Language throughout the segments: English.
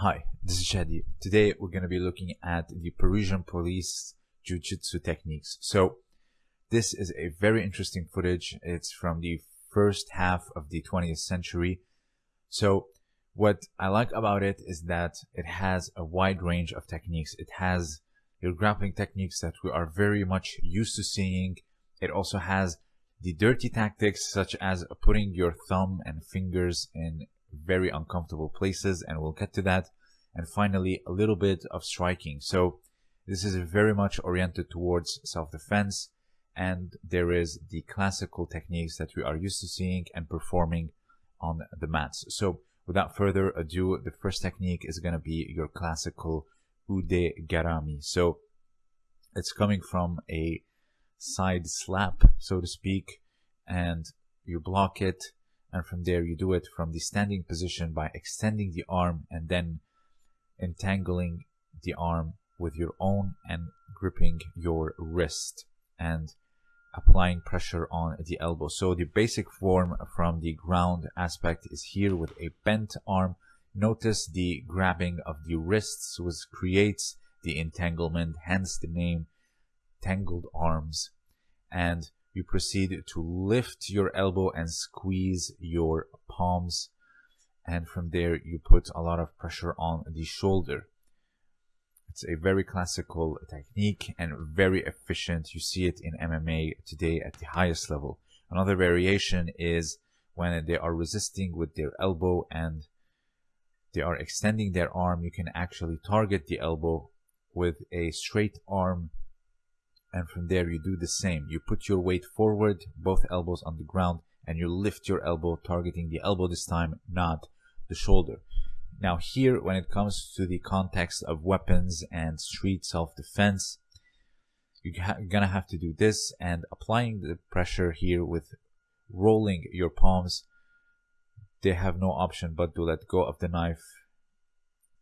Hi, this is Shadi. Today we're going to be looking at the Parisian police jiu-jitsu techniques. So this is a very interesting footage. It's from the first half of the 20th century. So what I like about it is that it has a wide range of techniques. It has your grappling techniques that we are very much used to seeing. It also has the dirty tactics such as putting your thumb and fingers in very uncomfortable places and we'll get to that. And finally, a little bit of striking. So this is very much oriented towards self-defense and there is the classical techniques that we are used to seeing and performing on the mats. So without further ado, the first technique is going to be your classical Ude Garami. So it's coming from a side slap, so to speak, and you block it. And from there, you do it from the standing position by extending the arm and then entangling the arm with your own and gripping your wrist and applying pressure on the elbow. So the basic form from the ground aspect is here with a bent arm. Notice the grabbing of the wrists which creates the entanglement, hence the name tangled arms. And you proceed to lift your elbow and squeeze your palms. And from there, you put a lot of pressure on the shoulder. It's a very classical technique and very efficient. You see it in MMA today at the highest level. Another variation is when they are resisting with their elbow and they are extending their arm, you can actually target the elbow with a straight arm and from there you do the same. You put your weight forward both elbows on the ground and you lift your elbow targeting the elbow this time not the shoulder. Now here when it comes to the context of weapons and street self-defense you're gonna have to do this and applying the pressure here with rolling your palms they have no option but to let go of the knife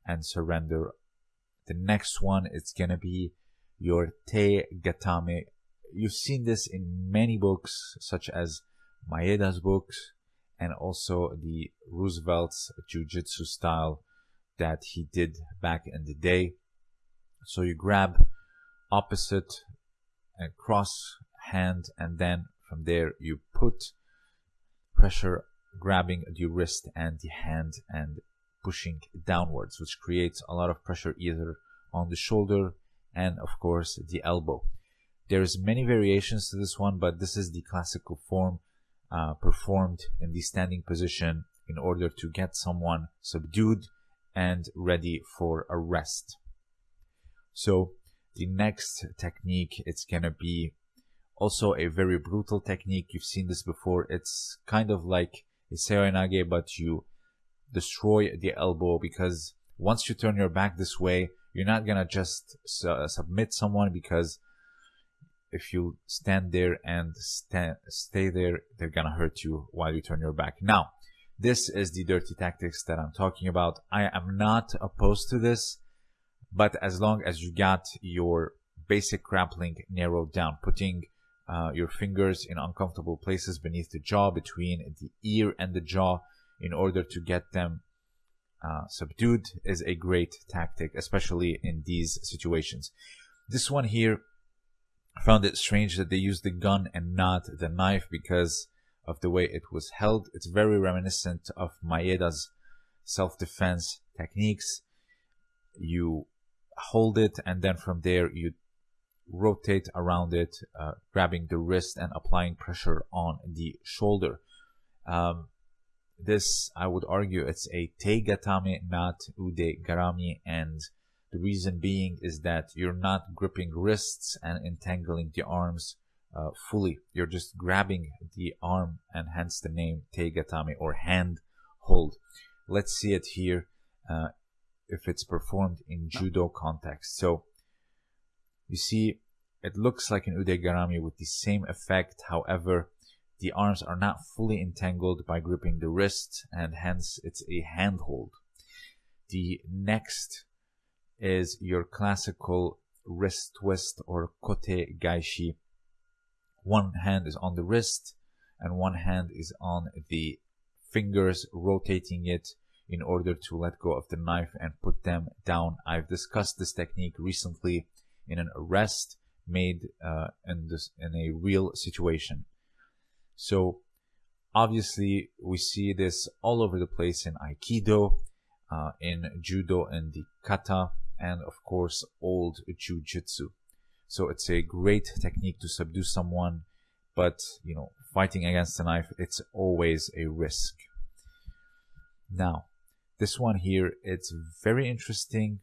and surrender. The next one it's gonna be your te gatame. You've seen this in many books, such as Maeda's books, and also the Roosevelt's Jiu-Jitsu style that he did back in the day. So you grab opposite and cross hand, and then from there you put pressure grabbing the wrist and the hand and pushing downwards, which creates a lot of pressure either on the shoulder and of course the elbow. There's many variations to this one, but this is the classical form uh, performed in the standing position in order to get someone subdued and ready for a rest. So the next technique, it's gonna be also a very brutal technique. You've seen this before. It's kind of like a seoinage, but you destroy the elbow because once you turn your back this way, you're not gonna just su submit someone because if you stand there and stand, stay there, they're gonna hurt you while you turn your back. Now, this is the dirty tactics that I'm talking about. I am not opposed to this, but as long as you got your basic grappling narrowed down, putting uh, your fingers in uncomfortable places beneath the jaw, between the ear and the jaw, in order to get them uh, subdued is a great tactic, especially in these situations. This one here, I found it strange that they used the gun and not the knife because of the way it was held. It's very reminiscent of Maeda's self-defense techniques. You hold it and then from there you rotate around it, uh, grabbing the wrist and applying pressure on the shoulder. Um, this, I would argue, it's a teigatame, not ude garami, and the reason being is that you're not gripping wrists and entangling the arms uh, fully. You're just grabbing the arm, and hence the name teigatame or hand hold. Let's see it here uh, if it's performed in judo context. So you see, it looks like an ude garami with the same effect. However, the arms are not fully entangled by gripping the wrist and hence it's a handhold. The next is your classical wrist twist or kote gaeshi. One hand is on the wrist and one hand is on the fingers rotating it. in order to let go of the knife and put them down. I've discussed this technique recently in an arrest made uh, in this in a real situation. So obviously we see this all over the place in Aikido, uh, in Judo and the Kata, and of course old Jiu-Jitsu. So it's a great technique to subdue someone, but you know, fighting against a knife, it's always a risk. Now, this one here, it's very interesting.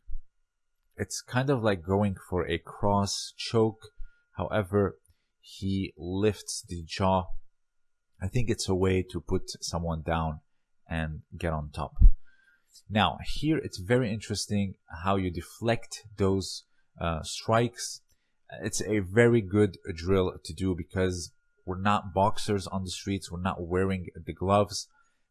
It's kind of like going for a cross choke. However, he lifts the jaw. I think it's a way to put someone down and get on top. Now, here it's very interesting how you deflect those uh, strikes. It's a very good drill to do because we're not boxers on the streets. We're not wearing the gloves.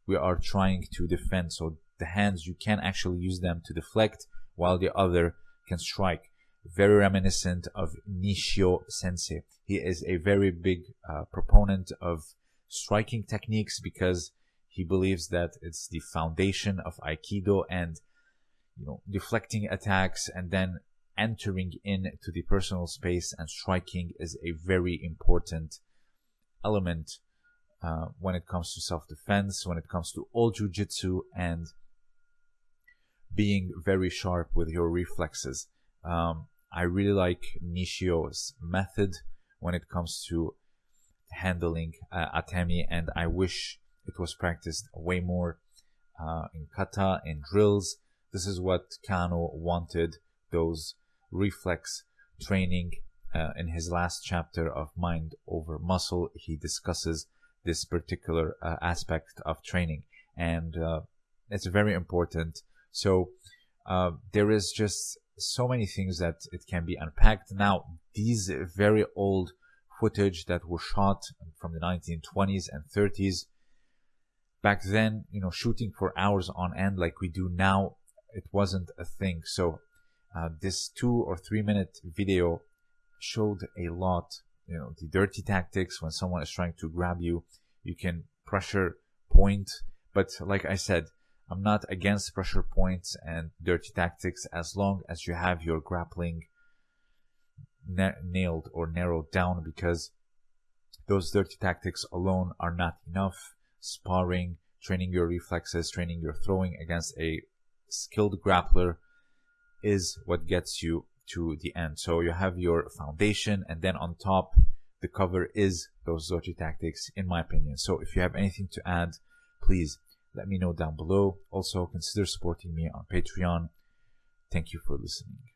We are trying to defend. So the hands, you can actually use them to deflect while the other can strike. Very reminiscent of Nishio Sensei. He is a very big uh, proponent of striking techniques because he believes that it's the foundation of Aikido and you know deflecting attacks and then entering into the personal space and striking is a very important element uh, when it comes to self-defense, when it comes to all jujitsu, and being very sharp with your reflexes. Um, I really like Nishio's method when it comes to handling uh, atemi, and I wish it was practiced way more uh, in kata in drills. This is what Kano wanted those reflex training uh, in his last chapter of Mind Over Muscle. He discusses this particular uh, aspect of training, and uh, it's very important. So uh, there is just so many things that it can be unpacked. Now, these very old footage that were shot from the 1920s and 30s back then, you know, shooting for hours on end like we do now, it wasn't a thing. So uh, this two or three minute video showed a lot. You know, the dirty tactics when someone is trying to grab you, you can pressure point. But like I said, I'm not against pressure points and dirty tactics as long as you have your grappling na- nailed or narrowed down because those dirty tactics alone are not enough sparring, training your reflexes, training your throwing against a skilled grappler is what gets you to the end. So you have your foundation and then on top, the cover is those Zochi tactics in my opinion. So if you have anything to add, please let me know down below. Also consider supporting me on Patreon. Thank you for listening.